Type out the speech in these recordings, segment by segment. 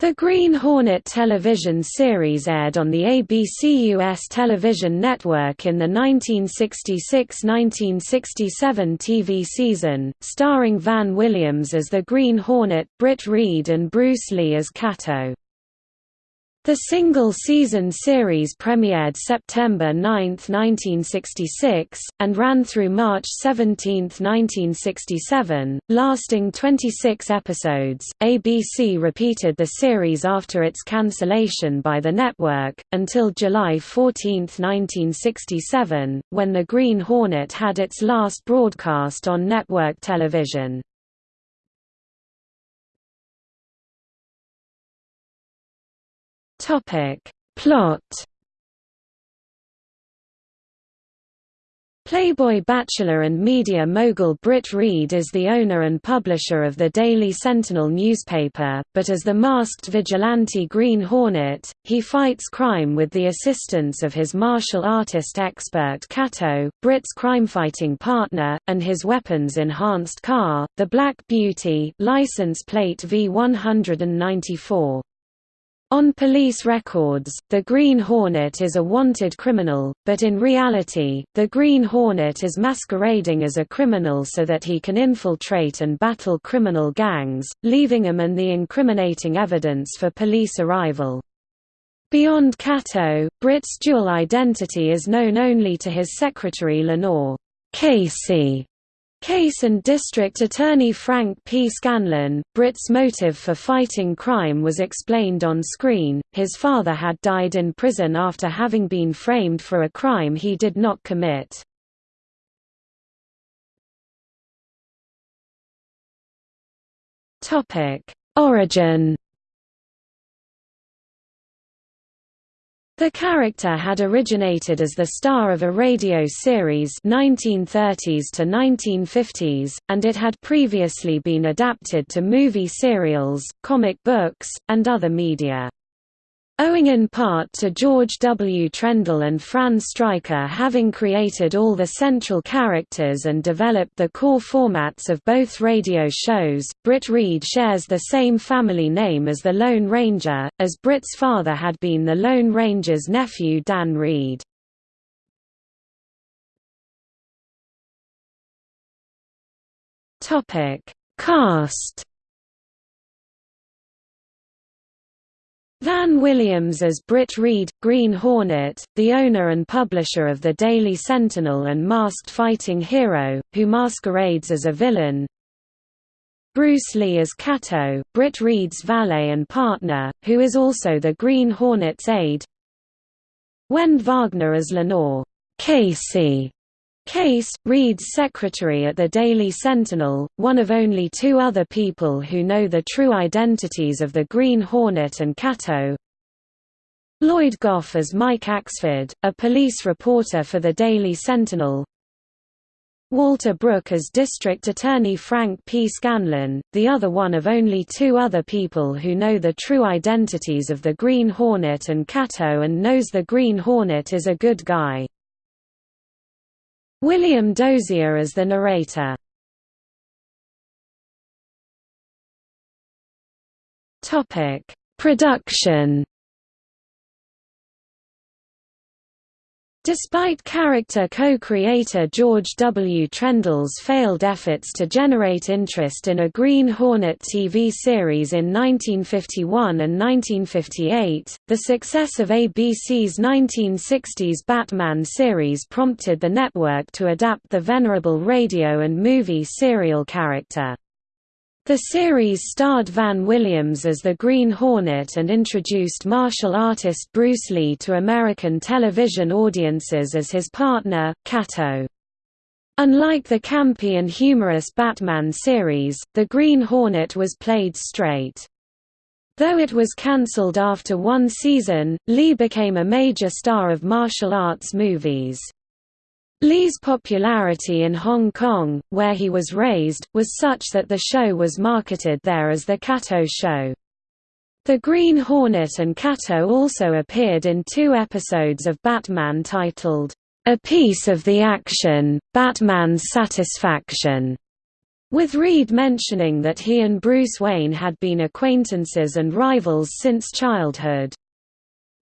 The Green Hornet television series aired on the ABC US television network in the 1966–1967 TV season, starring Van Williams as the Green Hornet, Britt Reid and Bruce Lee as Kato. The single-season series premiered September 9, 1966, and ran through March 17, 1967, lasting 26 episodes. ABC repeated the series after its cancellation by the network, until July 14, 1967, when The Green Hornet had its last broadcast on network television. Topic. Plot Playboy bachelor and media mogul Britt Reid is the owner and publisher of the Daily Sentinel newspaper, but as the masked vigilante Green Hornet, he fights crime with the assistance of his martial artist expert Kato, Britt's crime-fighting partner, and his weapons-enhanced car, the Black Beauty license plate V194. On police records, the Green Hornet is a wanted criminal, but in reality, the Green Hornet is masquerading as a criminal so that he can infiltrate and battle criminal gangs, leaving them and the incriminating evidence for police arrival. Beyond Kato, Britt's dual identity is known only to his secretary Lenore Casey Case and District Attorney Frank P. Scanlon, Britt's motive for fighting crime was explained on screen. His father had died in prison after having been framed for a crime he did not commit. Topic: Origin The character had originated as the star of a radio series 1930s to 1950s, and it had previously been adapted to movie serials, comic books, and other media. Owing in part to George W. Trendle and Fran Stryker having created all the central characters and developed the core formats of both radio shows, Britt Reid shares the same family name as the Lone Ranger, as Britt's father had been the Lone Ranger's nephew Dan Reid. Cast Van Williams as Britt Reid, Green Hornet, the owner and publisher of the Daily Sentinel and masked fighting hero, who masquerades as a villain. Bruce Lee as Kato, Britt Reid's valet and partner, who is also the Green Hornet's aide. Wende Wagner as Lenore Casey, Case, Reid's secretary at the Daily Sentinel, one of only two other people who know the true identities of the Green Hornet and Kato. Lloyd Gough as Mike Axford, a police reporter for the Daily Sentinel. Walter Brooke as District Attorney Frank P. Scanlon, the other one of only two other people who know the true identities of the Green Hornet and Kato and knows the Green Hornet is a good guy. William Dozier as the narrator. Topic: Production Despite character co-creator George W. Trendle's failed efforts to generate interest in a Green Hornet TV series in 1951 and 1958, the success of ABC's 1960s Batman series prompted the network to adapt the venerable radio and movie serial character. The series starred Van Williams as the Green Hornet and introduced martial artist Bruce Lee to American television audiences as his partner, Kato. Unlike the campy and humorous Batman series, the Green Hornet was played straight. Though it was cancelled after one season, Lee became a major star of martial arts movies. Lee's popularity in Hong Kong, where he was raised, was such that the show was marketed there as The Kato Show. The Green Hornet and Kato also appeared in two episodes of Batman titled, A Piece of the Action, Batman's Satisfaction, with Reid mentioning that he and Bruce Wayne had been acquaintances and rivals since childhood.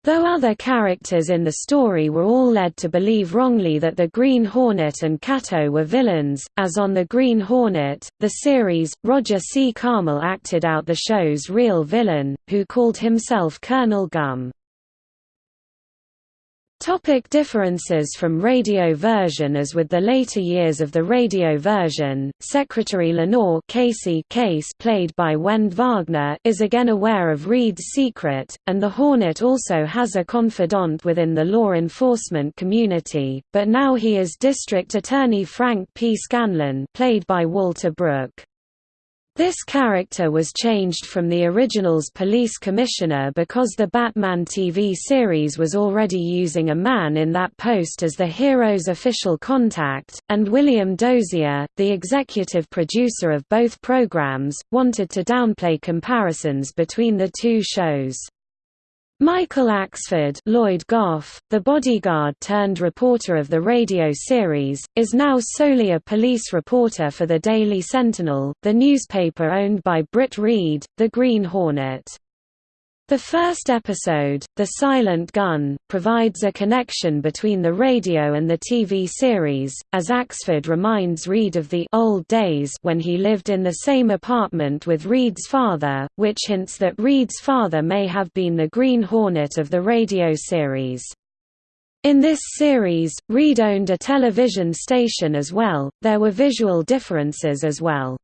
Though other characters in the story were all led to believe wrongly that the Green Hornet and Kato were villains, as on The Green Hornet, the series, Roger C. Carmel acted out the show's real villain, who called himself Colonel Gum. Topic differences from radio version As with the later years of the radio version, Secretary Lenore Casey Case played by Wende Wagner is again aware of Reid's secret, and the Hornet also has a confidant within the law enforcement community, but now he is District Attorney Frank P. Scanlon played by Walter Brooke. This character was changed from the original's police commissioner because the Batman TV series was already using a man in that post as the hero's official contact, and William Dozier, the executive producer of both programs, wanted to downplay comparisons between the two shows. Michael Axford Lloyd Gough, the bodyguard-turned-reporter of the radio series, is now solely a police reporter for the Daily Sentinel, the newspaper owned by Britt Reid, the Green Hornet. The first episode, The Silent Gun, provides a connection between the radio and the TV series, as Axford reminds Reid of the old days when he lived in the same apartment with Reid's father, which hints that Reid's father may have been the Green Hornet of the radio series. In this series, Reid owned a television station as well, there were visual differences as well.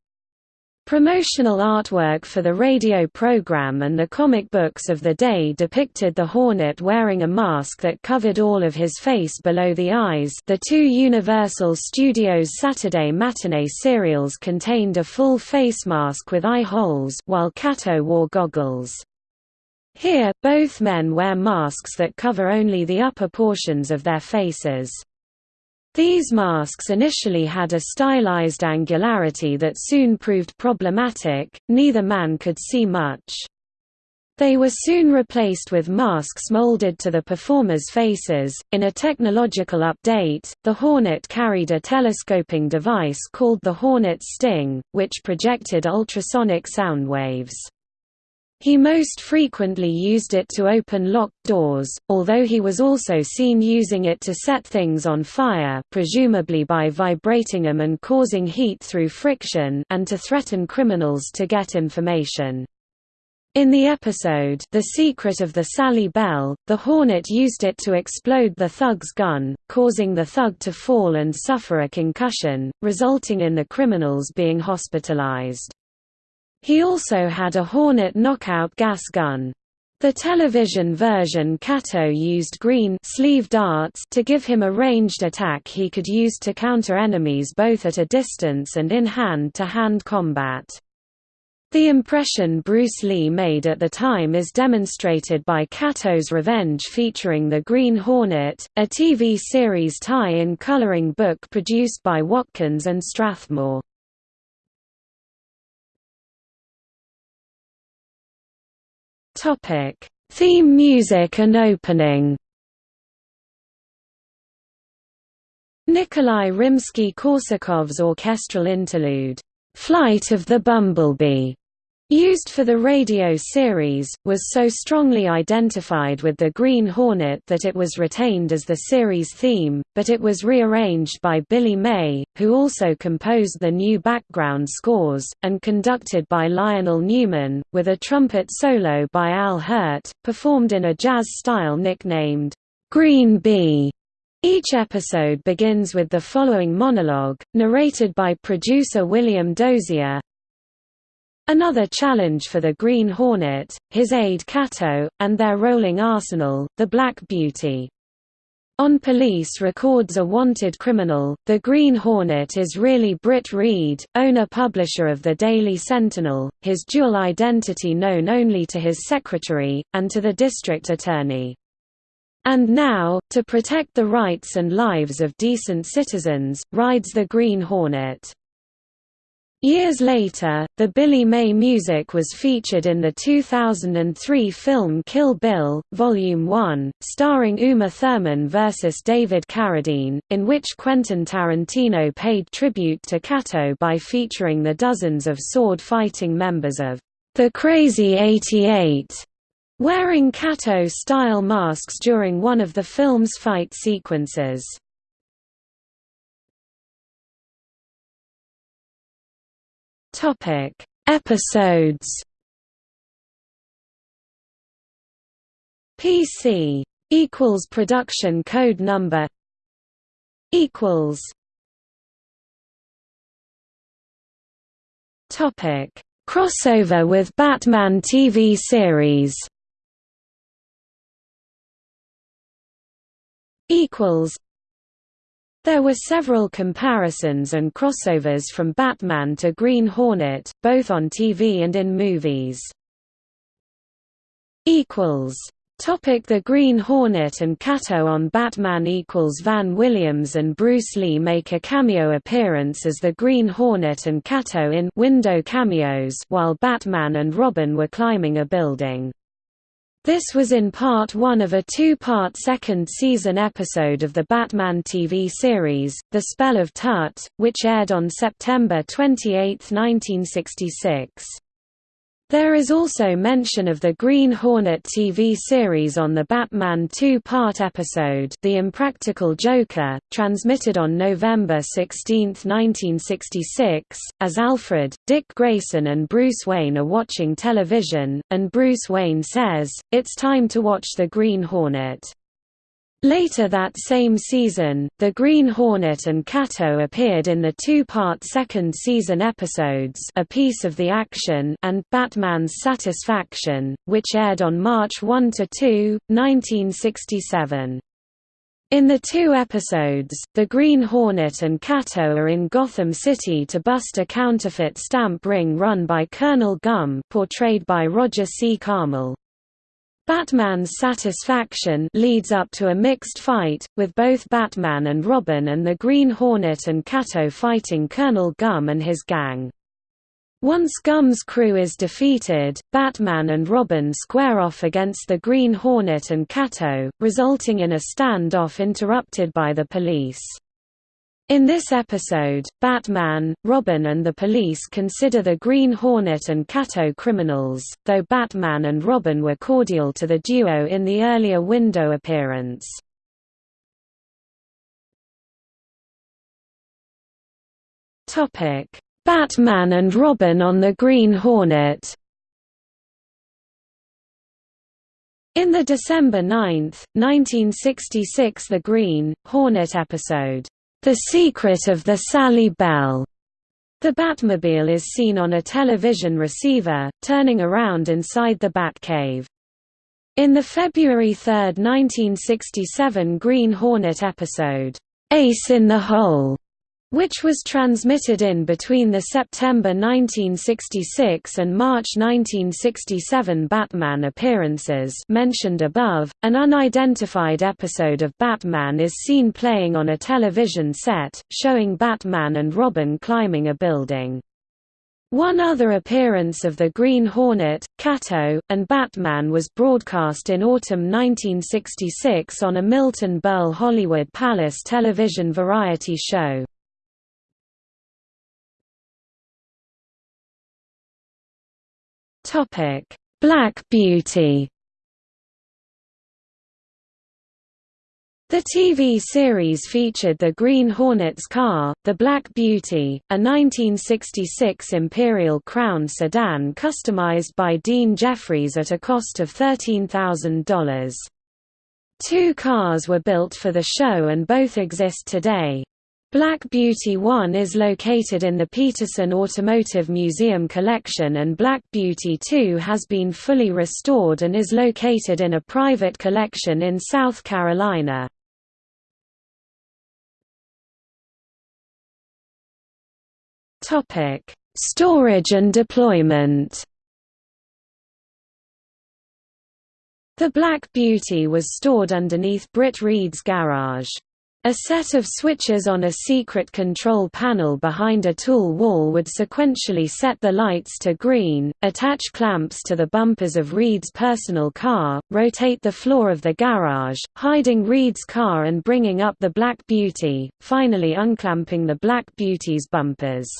Promotional artwork for the radio program and the comic books of the day depicted the Hornet wearing a mask that covered all of his face below the eyes the two Universal Studios Saturday matinee serials contained a full face mask with eye holes while Kato wore goggles. Here, both men wear masks that cover only the upper portions of their faces. These masks initially had a stylized angularity that soon proved problematic, neither man could see much. They were soon replaced with masks molded to the performers' faces. In a technological update, the Hornet carried a telescoping device called the Hornet Sting, which projected ultrasonic sound waves. He most frequently used it to open locked doors, although he was also seen using it to set things on fire presumably by vibrating them and causing heat through friction and to threaten criminals to get information. In the episode The Secret of the Sally Bell, the Hornet used it to explode the thug's gun, causing the thug to fall and suffer a concussion, resulting in the criminals being hospitalized. He also had a Hornet knockout gas gun. The television version Kato used green sleeve darts to give him a ranged attack he could use to counter enemies both at a distance and in hand-to-hand -hand combat. The impression Bruce Lee made at the time is demonstrated by Kato's Revenge featuring the Green Hornet, a TV series tie-in coloring book produced by Watkins and Strathmore. Topic: Theme music and opening. Nikolai Rimsky-Korsakov's orchestral interlude, "Flight of the Bumblebee", used for the radio series, was so strongly identified with the Green Hornet that it was retained as the series theme, but it was rearranged by Billy May, who also composed the new background scores, and conducted by Lionel Newman, with a trumpet solo by Al Hirt, performed in a jazz style nicknamed, "'Green Bee". Each episode begins with the following monologue, narrated by producer William Dozier, Another challenge for the Green Hornet, his aide Kato, and their rolling arsenal, the Black Beauty. On police records a wanted criminal, the Green Hornet is really Britt Reid, owner-publisher of the Daily Sentinel, his dual identity known only to his secretary, and to the district attorney. And now, to protect the rights and lives of decent citizens, rides the Green Hornet. Years later, the Billy May music was featured in the 2003 film Kill Bill, Volume 1, starring Uma Thurman vs. David Carradine, in which Quentin Tarantino paid tribute to Kato by featuring the dozens of sword-fighting members of the Crazy 88, wearing Kato-style masks during one of the film's fight sequences. Topic: Episodes. PC equals production code number equals Topic: Crossover with Batman TV series. Equals there were several comparisons and crossovers from Batman to Green Hornet, both on TV and in movies. Topic The Green Hornet and Kato on Batman equals Van Williams and Bruce Lee make a cameo appearance as the Green Hornet and Kato in window cameos while Batman and Robin were climbing a building. This was in part one of a two-part second season episode of the Batman TV series, The Spell of Tut, which aired on September 28, 1966. There is also mention of the Green Hornet TV series on the Batman two-part episode The Impractical Joker, transmitted on November 16, 1966, as Alfred, Dick Grayson and Bruce Wayne are watching television, and Bruce Wayne says, it's time to watch the Green Hornet. Later that same season, the Green Hornet and Kato appeared in the two-part second season episodes A Piece of the Action and Batman's Satisfaction, which aired on March 1–2, 1967. In the two episodes, the Green Hornet and Kato are in Gotham City to bust a counterfeit stamp ring run by Colonel Gum portrayed by Roger C. Carmel. Batman's satisfaction leads up to a mixed fight, with both Batman and Robin and the Green Hornet and Kato fighting Colonel Gum and his gang. Once Gum's crew is defeated, Batman and Robin square off against the Green Hornet and Kato, resulting in a standoff interrupted by the police. In this episode, Batman, Robin and the police consider the Green Hornet and Kato criminals, though Batman and Robin were cordial to the duo in the earlier window appearance. Batman and Robin on the Green Hornet In the December 9, 1966 The Green, Hornet episode, the Secret of the Sally Bell. The Batmobile is seen on a television receiver, turning around inside the Batcave. In the February 3, 1967 Green Hornet episode, Ace in the Hole, which was transmitted in between the September 1966 and March 1967 Batman appearances mentioned above. An unidentified episode of Batman is seen playing on a television set, showing Batman and Robin climbing a building. One other appearance of the Green Hornet, Kato, and Batman was broadcast in autumn 1966 on a Milton Berle Hollywood Palace television variety show. Topic: Black Beauty. The TV series featured the Green Hornet's car, the Black Beauty, a 1966 Imperial Crown sedan customized by Dean Jeffries at a cost of $13,000. Two cars were built for the show and both exist today. Black Beauty 1 is located in the Petersen Automotive Museum collection and Black Beauty 2 has been fully restored and is located in a private collection in South Carolina. Storage and deployment The Black Beauty was stored underneath Britt Reid's garage. A set of switches on a secret control panel behind a tool wall would sequentially set the lights to green, attach clamps to the bumpers of Reid's personal car, rotate the floor of the garage, hiding Reid's car and bringing up the Black Beauty, finally unclamping the Black Beauty's bumpers.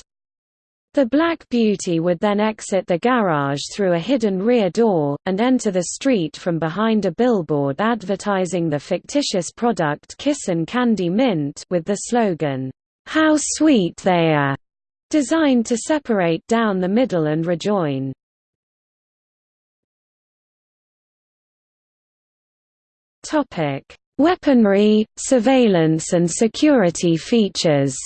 The Black Beauty would then exit the garage through a hidden rear door, and enter the street from behind a billboard advertising the fictitious product Kissin' Candy Mint with the slogan, "'How Sweet They Are'", designed to separate down the middle and rejoin. Weaponry, surveillance and security features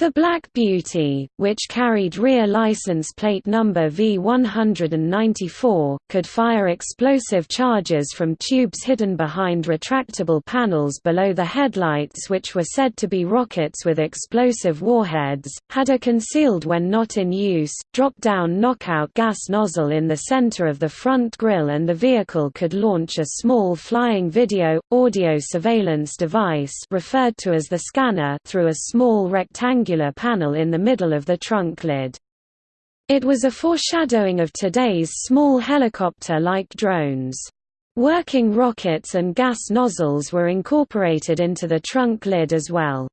The Black Beauty, which carried rear license plate number V194, could fire explosive charges from tubes hidden behind retractable panels below the headlights which were said to be rockets with explosive warheads, had a concealed when not in use, drop-down knockout gas nozzle in the center of the front grille and the vehicle could launch a small flying video, audio surveillance device referred to as the scanner through a small rectangular rectangular panel in the middle of the trunk lid. It was a foreshadowing of today's small helicopter-like drones. Working rockets and gas nozzles were incorporated into the trunk lid as well.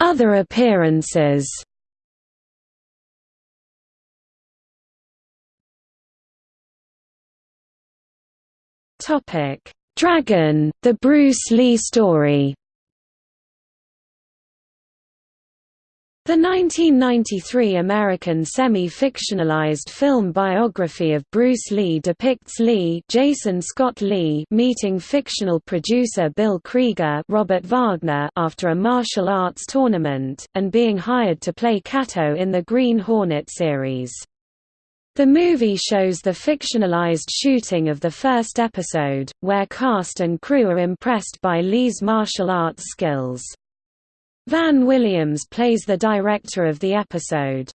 Other appearances Topic Dragon, The Bruce Lee Story The 1993 American semi-fictionalized film biography of Bruce Lee depicts Lee, Jason Scott Lee meeting fictional producer Bill Krieger Robert Wagner after a martial arts tournament, and being hired to play Kato in the Green Hornet series. The movie shows the fictionalized shooting of the first episode, where cast and crew are impressed by Lee's martial arts skills. Van Williams plays the director of the episode.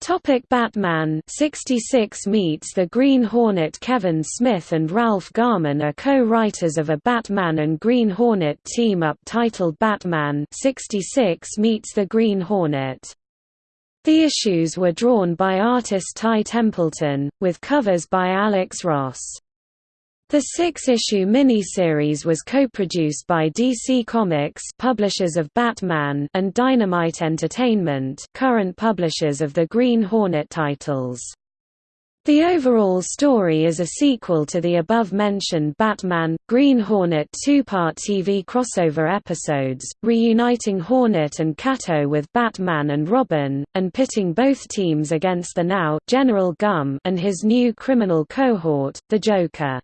Topic Batman 66 meets the Green Hornet Kevin Smith and Ralph Garman are co-writers of a Batman and Green Hornet team-up titled Batman 66 meets the Green Hornet. The issues were drawn by artist Ty Templeton, with covers by Alex Ross. The six-issue miniseries was co-produced by DC Comics publishers of Batman and Dynamite Entertainment current publishers of the Green Hornet titles. The overall story is a sequel to the above-mentioned Batman, Green Hornet two-part TV crossover episodes, reuniting Hornet and Kato with Batman and Robin, and pitting both teams against the now General Gum and his new criminal cohort, the Joker.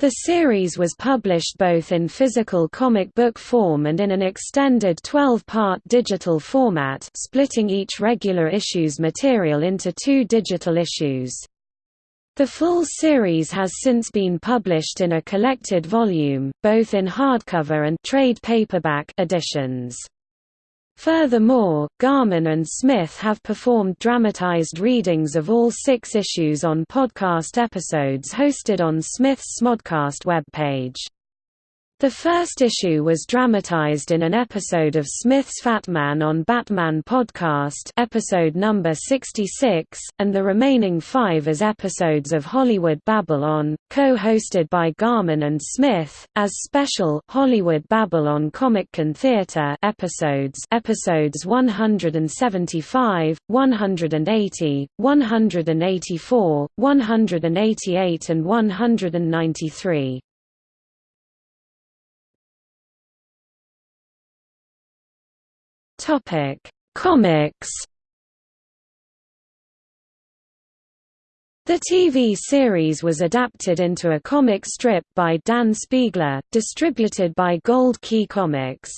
The series was published both in physical comic book form and in an extended 12-part digital format splitting each regular issue's material into two digital issues. The full series has since been published in a collected volume, both in hardcover and trade paperback editions. Furthermore, Garman and Smith have performed dramatized readings of all six issues on podcast episodes hosted on Smith's Smodcast webpage. The first issue was dramatized in an episode of Smith's Fat Man on Batman podcast episode number 66, and the remaining five as episodes of Hollywood Babylon, co-hosted by Garman and Smith, as special Hollywood Babylon Comic Con Theater episodes episodes 175, 180, 184, 188 and 193. Topic: Comics. The TV series was adapted into a comic strip by Dan Spiegler, distributed by Gold Key Comics.